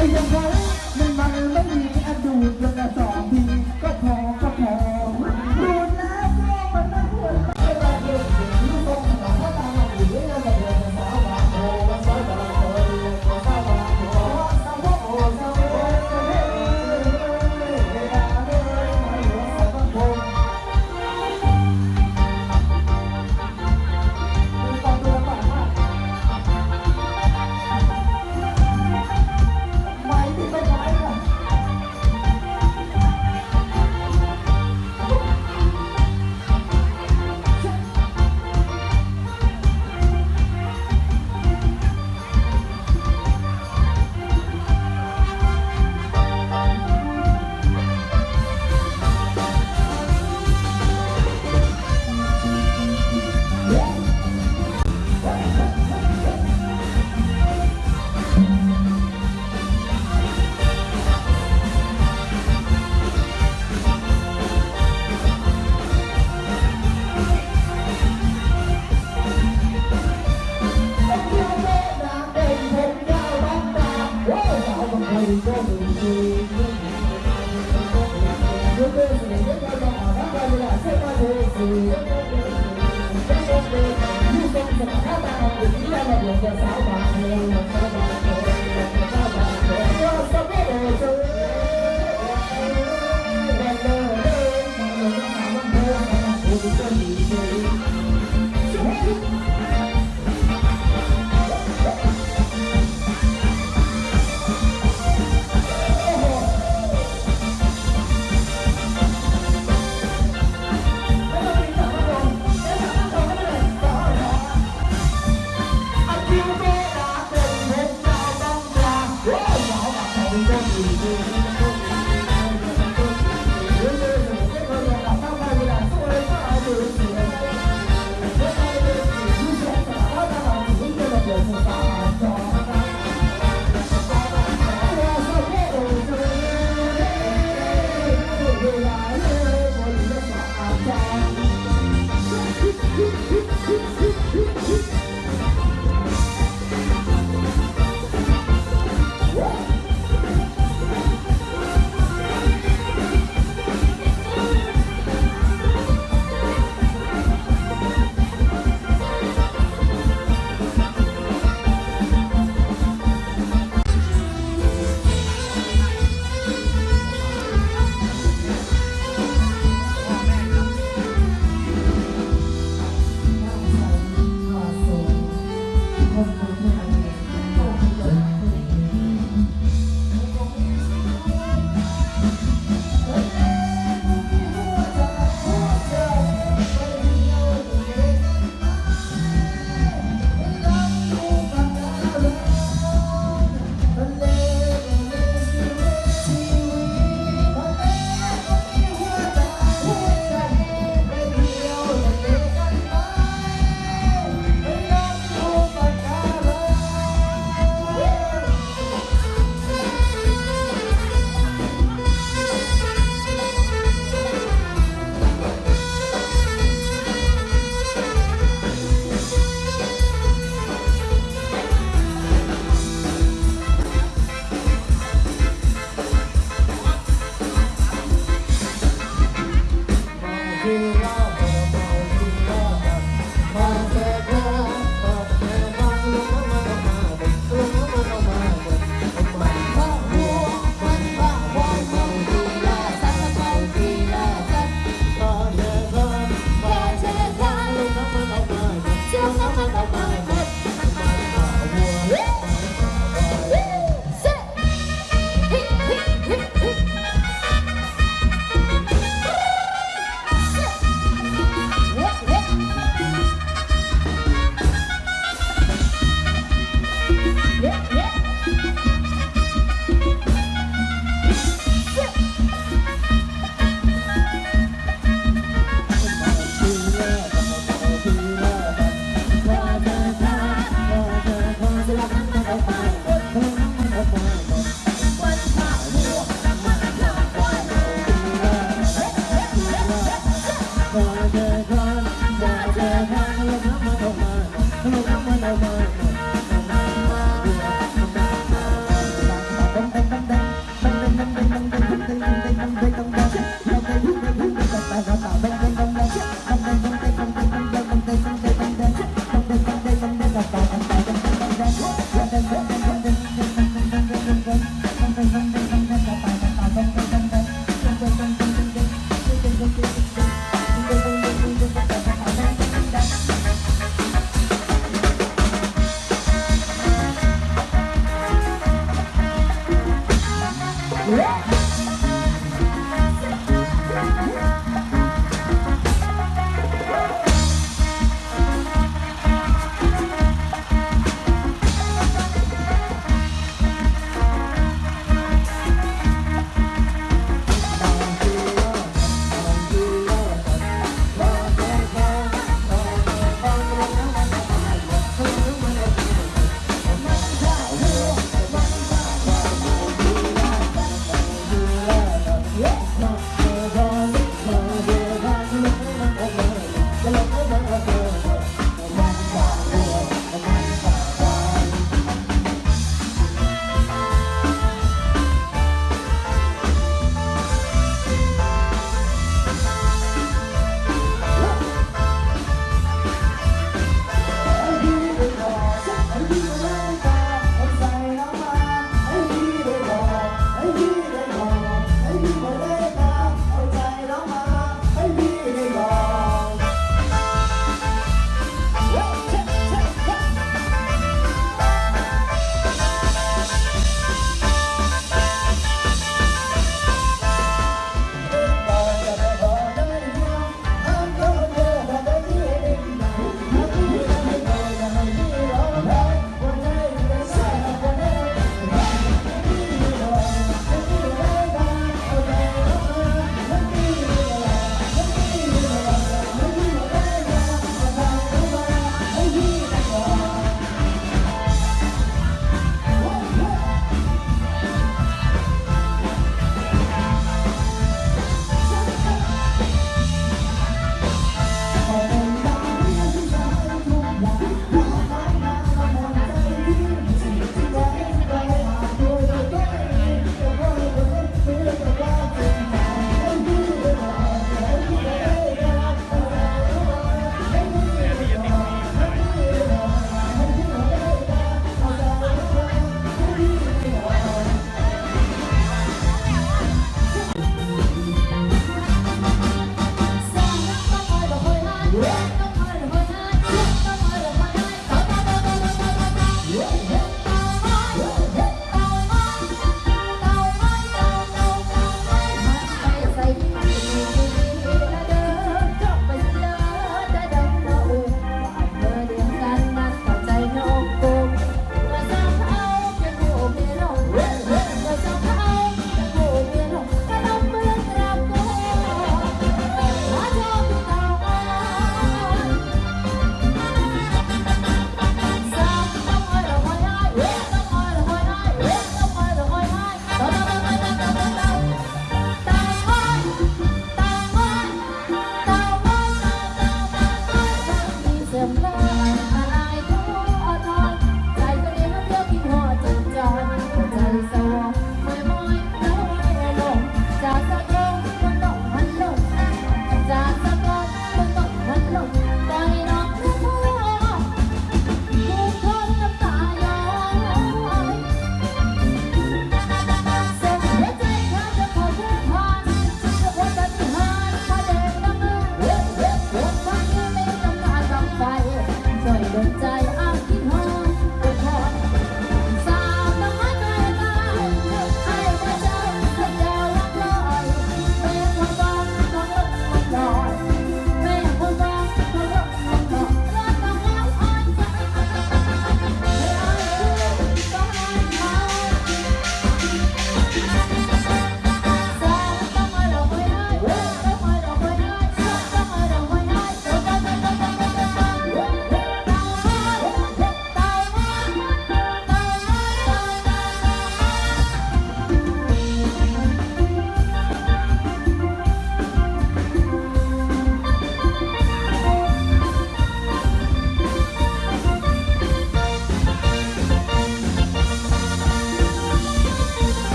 Ainda vai home. Yeah.